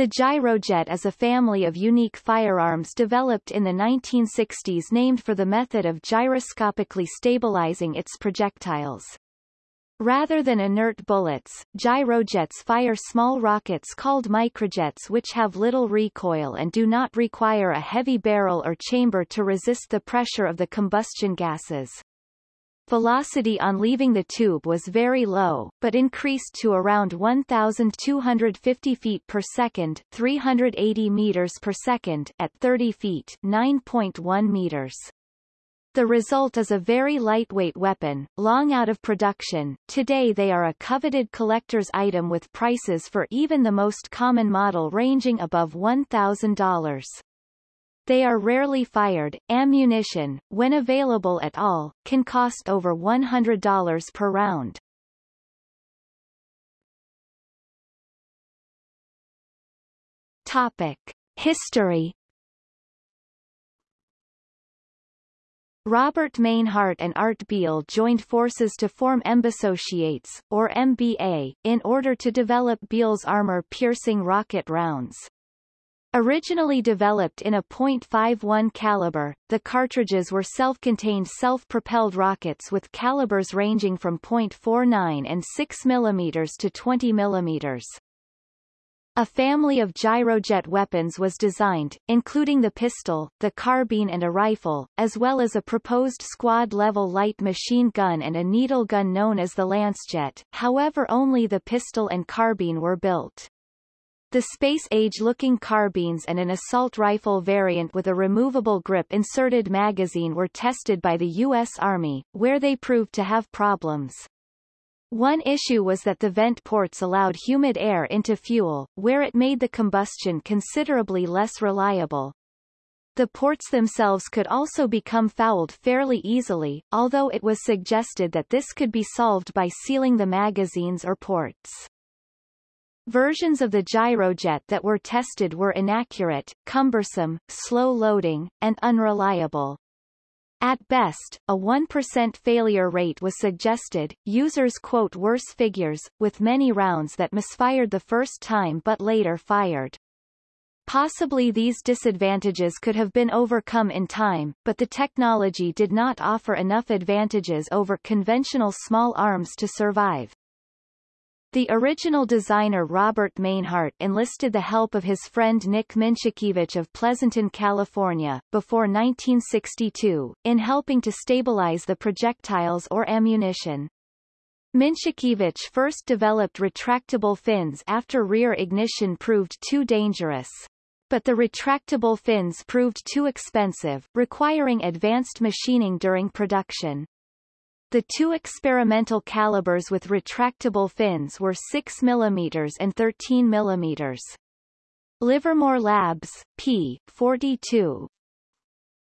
The gyrojet is a family of unique firearms developed in the 1960s named for the method of gyroscopically stabilizing its projectiles. Rather than inert bullets, gyrojets fire small rockets called microjets which have little recoil and do not require a heavy barrel or chamber to resist the pressure of the combustion gases. Velocity on leaving the tube was very low, but increased to around 1,250 feet per second 380 meters per second at 30 feet 9.1 meters. The result is a very lightweight weapon, long out of production. Today they are a coveted collector's item with prices for even the most common model ranging above $1,000. They are rarely fired. Ammunition, when available at all, can cost over $100 per round. Topic. History Robert Mainhardt and Art Biehl joined forces to form MBAssociates, or MBA, in order to develop Biehl's armor-piercing rocket rounds. Originally developed in a .51 caliber, the cartridges were self-contained self-propelled rockets with calibers ranging from .49 and 6 mm to 20 mm. A family of gyrojet weapons was designed, including the pistol, the carbine and a rifle, as well as a proposed squad-level light machine gun and a needle gun known as the Lancejet, however only the pistol and carbine were built. The space-age-looking carbines and an assault rifle variant with a removable grip-inserted magazine were tested by the U.S. Army, where they proved to have problems. One issue was that the vent ports allowed humid air into fuel, where it made the combustion considerably less reliable. The ports themselves could also become fouled fairly easily, although it was suggested that this could be solved by sealing the magazines or ports. Versions of the gyrojet that were tested were inaccurate, cumbersome, slow-loading, and unreliable. At best, a 1% failure rate was suggested. Users quote worse figures, with many rounds that misfired the first time but later fired. Possibly these disadvantages could have been overcome in time, but the technology did not offer enough advantages over conventional small arms to survive. The original designer Robert Mainhardt enlisted the help of his friend Nick Minchakievich of Pleasanton, California, before 1962, in helping to stabilize the projectiles or ammunition. Minchakievich first developed retractable fins after rear ignition proved too dangerous. But the retractable fins proved too expensive, requiring advanced machining during production. The two experimental calibers with retractable fins were 6 mm and 13 mm. Livermore Labs, p. 42,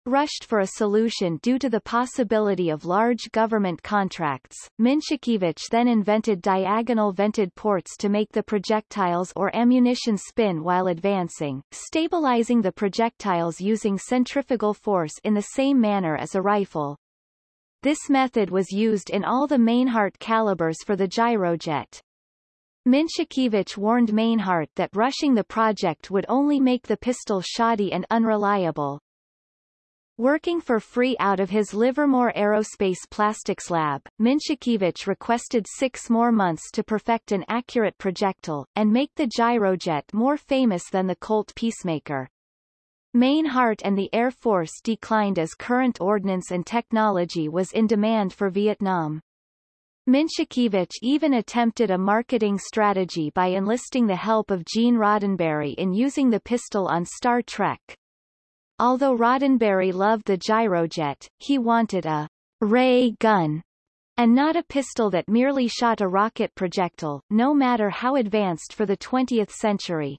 rushed for a solution due to the possibility of large government contracts. Minchakievich then invented diagonal vented ports to make the projectiles or ammunition spin while advancing, stabilizing the projectiles using centrifugal force in the same manner as a rifle. This method was used in all the Mainhardt calibers for the gyrojet. Minchakievich warned Mainhardt that rushing the project would only make the pistol shoddy and unreliable. Working for free out of his Livermore Aerospace Plastics Lab, Minchakievich requested six more months to perfect an accurate projectile, and make the gyrojet more famous than the Colt Peacemaker. Mainhardt and the Air Force declined as current ordnance and technology was in demand for Vietnam. Minchakievich even attempted a marketing strategy by enlisting the help of Gene Roddenberry in using the pistol on Star Trek. Although Roddenberry loved the gyrojet, he wanted a ray gun and not a pistol that merely shot a rocket projectile, no matter how advanced for the 20th century.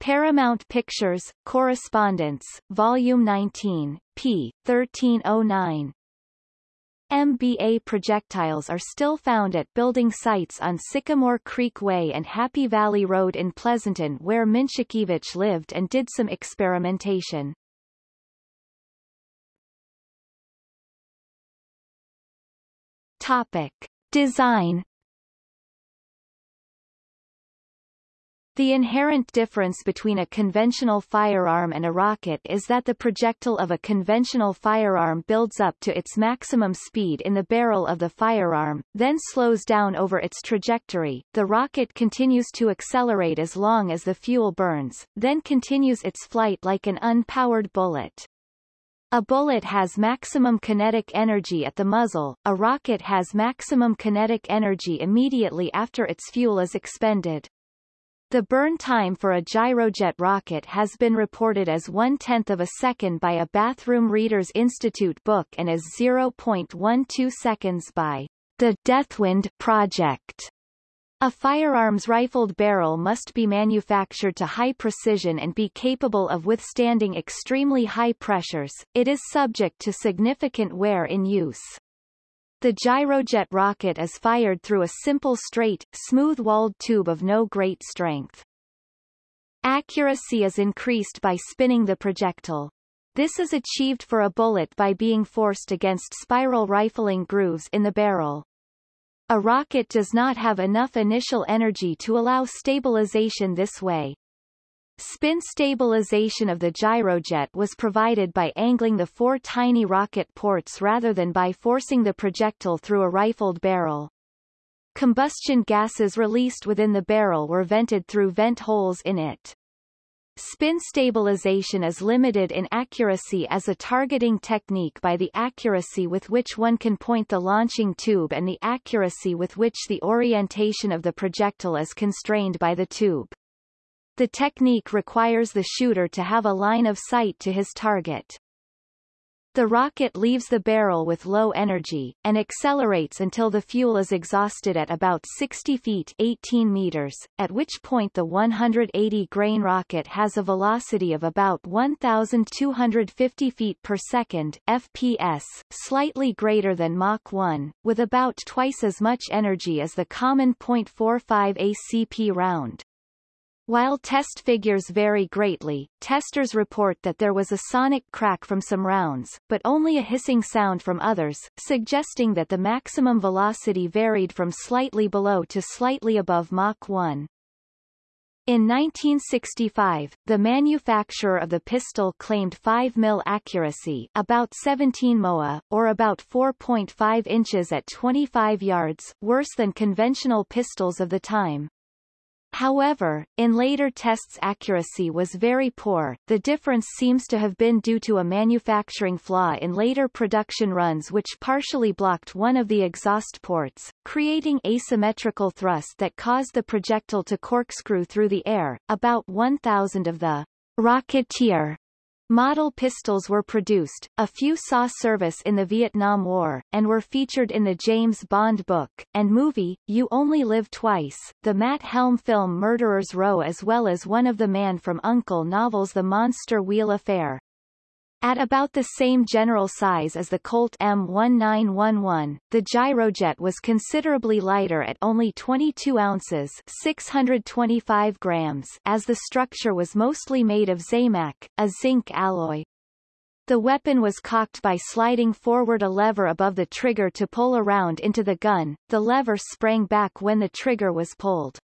Paramount Pictures, Correspondence, Volume 19, p. 1309. MBA projectiles are still found at building sites on Sycamore Creek Way and Happy Valley Road in Pleasanton where Minchakievich lived and did some experimentation. Topic. Design The inherent difference between a conventional firearm and a rocket is that the projectile of a conventional firearm builds up to its maximum speed in the barrel of the firearm, then slows down over its trajectory. The rocket continues to accelerate as long as the fuel burns, then continues its flight like an unpowered bullet. A bullet has maximum kinetic energy at the muzzle, a rocket has maximum kinetic energy immediately after its fuel is expended. The burn time for a gyrojet rocket has been reported as one-tenth of a second by a Bathroom Readers Institute book and as 0.12 seconds by the Deathwind Project. A firearms rifled barrel must be manufactured to high precision and be capable of withstanding extremely high pressures. It is subject to significant wear in use. The gyrojet rocket is fired through a simple straight, smooth-walled tube of no great strength. Accuracy is increased by spinning the projectile. This is achieved for a bullet by being forced against spiral rifling grooves in the barrel. A rocket does not have enough initial energy to allow stabilization this way. Spin stabilization of the gyrojet was provided by angling the four tiny rocket ports rather than by forcing the projectile through a rifled barrel. Combustion gases released within the barrel were vented through vent holes in it. Spin stabilization is limited in accuracy as a targeting technique by the accuracy with which one can point the launching tube and the accuracy with which the orientation of the projectile is constrained by the tube. The technique requires the shooter to have a line of sight to his target. The rocket leaves the barrel with low energy, and accelerates until the fuel is exhausted at about 60 feet 18 meters, at which point the 180-grain rocket has a velocity of about 1,250 feet per second FPS, slightly greater than Mach 1, with about twice as much energy as the common .45 ACP round. While test figures vary greatly, testers report that there was a sonic crack from some rounds, but only a hissing sound from others, suggesting that the maximum velocity varied from slightly below to slightly above Mach 1. In 1965, the manufacturer of the pistol claimed 5 mil accuracy about 17 MOA, or about 4.5 inches at 25 yards, worse than conventional pistols of the time. However, in later tests accuracy was very poor. The difference seems to have been due to a manufacturing flaw in later production runs which partially blocked one of the exhaust ports, creating asymmetrical thrust that caused the projectile to corkscrew through the air. About 1,000 of the Rocketeer Model pistols were produced, a few saw service in the Vietnam War, and were featured in the James Bond book, and movie, You Only Live Twice, the Matt Helm film Murderers Row as well as one of the Man from U.N.C.L.E. novels The Monster Wheel Affair. At about the same general size as the Colt M1911, the gyrojet was considerably lighter at only 22 ounces 625 grams as the structure was mostly made of Zamac, a zinc alloy. The weapon was cocked by sliding forward a lever above the trigger to pull around into the gun, the lever sprang back when the trigger was pulled.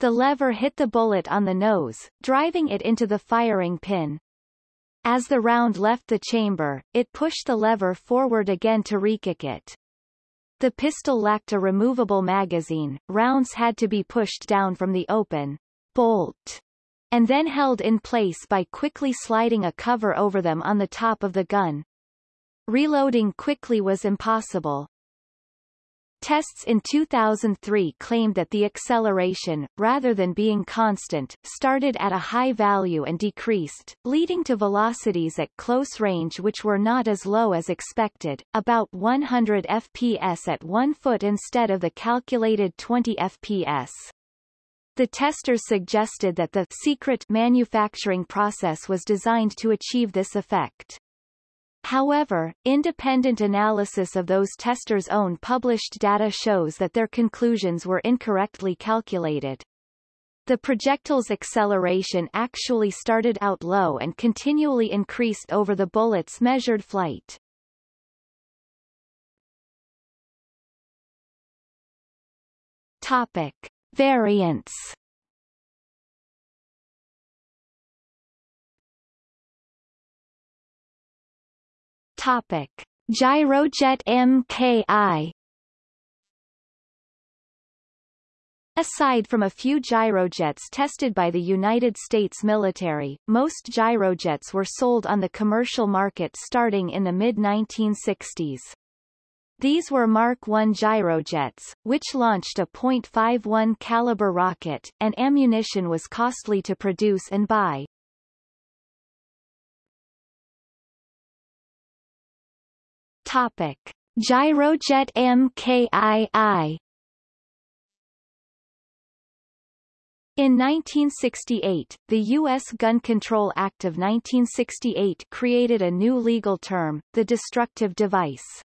The lever hit the bullet on the nose, driving it into the firing pin. As the round left the chamber, it pushed the lever forward again to rekick it. The pistol lacked a removable magazine, rounds had to be pushed down from the open bolt and then held in place by quickly sliding a cover over them on the top of the gun. Reloading quickly was impossible, Tests in 2003 claimed that the acceleration, rather than being constant, started at a high value and decreased, leading to velocities at close range which were not as low as expected, about 100 fps at 1 foot instead of the calculated 20 fps. The testers suggested that the secret manufacturing process was designed to achieve this effect. However, independent analysis of those testers' own published data shows that their conclusions were incorrectly calculated. The projectile's acceleration actually started out low and continually increased over the bullet's measured flight. Topic. Variants Topic. Gyrojet MKI Aside from a few gyrojets tested by the United States military, most gyrojets were sold on the commercial market starting in the mid-1960s. These were Mark I gyrojets, which launched a .51 caliber rocket, and ammunition was costly to produce and buy. Topic. Gyrojet MKII In 1968, the U.S. Gun Control Act of 1968 created a new legal term, the destructive device.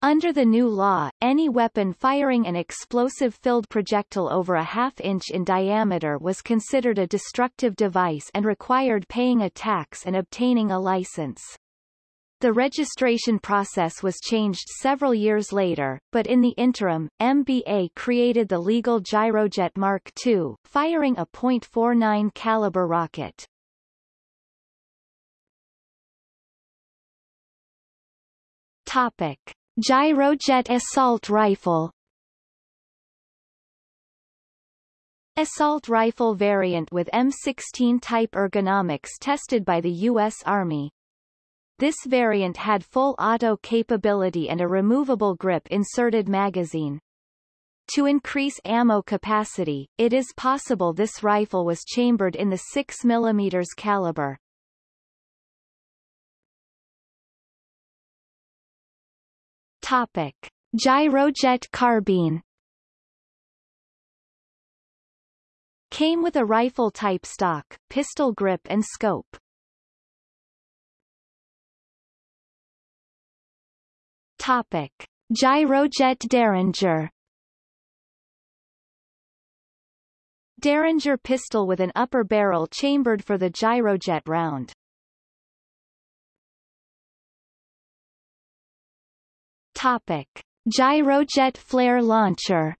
Under the new law, any weapon firing an explosive-filled projectile over a half-inch in diameter was considered a destructive device and required paying a tax and obtaining a license. The registration process was changed several years later, but in the interim, MBA created the legal Gyrojet Mark II, firing a .49 caliber rocket. Topic. Gyrojet assault rifle Assault rifle variant with M16 type ergonomics tested by the U.S. Army, this variant had full auto capability and a removable grip inserted magazine. To increase ammo capacity, it is possible this rifle was chambered in the 6 mm caliber. Topic. Gyrojet carbine Came with a rifle-type stock, pistol grip and scope. Topic. Gyrojet Derringer Derringer pistol with an upper barrel chambered for the gyrojet round. Topic. Gyrojet flare launcher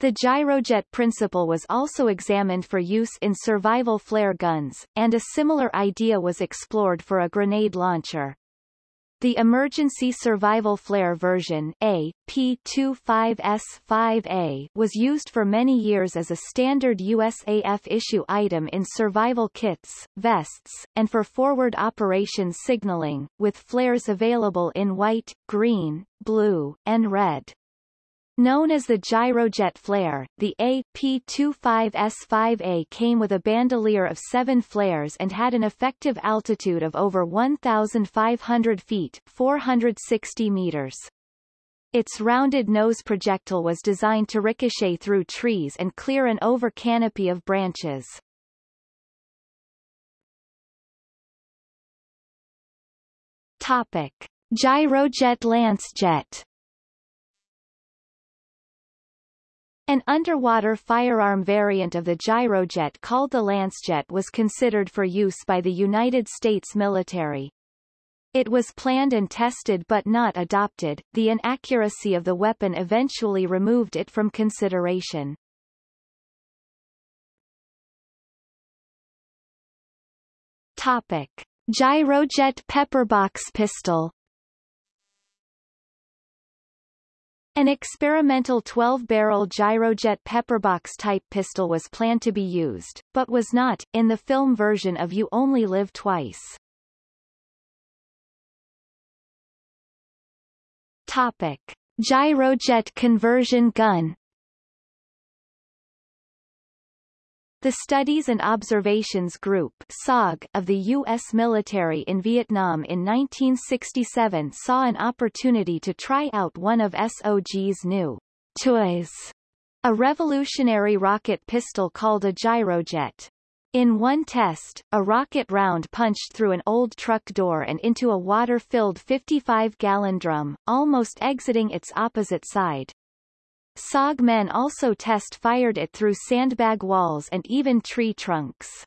The gyrojet principle was also examined for use in survival flare guns, and a similar idea was explored for a grenade launcher. The emergency survival flare version A, P25S5A was used for many years as a standard USAF issue item in survival kits, vests, and for forward operations signaling, with flares available in white, green, blue, and red. Known as the gyrojet flare, the AP-25S5A came with a bandolier of seven flares and had an effective altitude of over 1,500 feet 460 meters. Its rounded nose projectile was designed to ricochet through trees and clear an over canopy of branches. Topic. Gyrojet Lancejet An underwater firearm variant of the gyrojet called the Lancejet was considered for use by the United States military. It was planned and tested but not adopted, the inaccuracy of the weapon eventually removed it from consideration. Topic. Gyrojet pepperbox pistol An experimental 12-barrel gyrojet pepperbox-type pistol was planned to be used, but was not, in the film version of You Only Live Twice. Topic. Gyrojet conversion gun The Studies and Observations Group of the U.S. military in Vietnam in 1967 saw an opportunity to try out one of SOG's new toys, a revolutionary rocket pistol called a gyrojet. In one test, a rocket round punched through an old truck door and into a water-filled 55-gallon drum, almost exiting its opposite side. SOG men also test-fired it through sandbag walls and even tree trunks.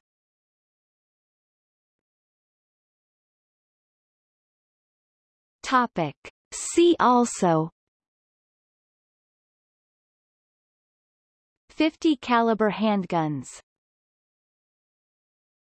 Topic. See also 50 caliber handguns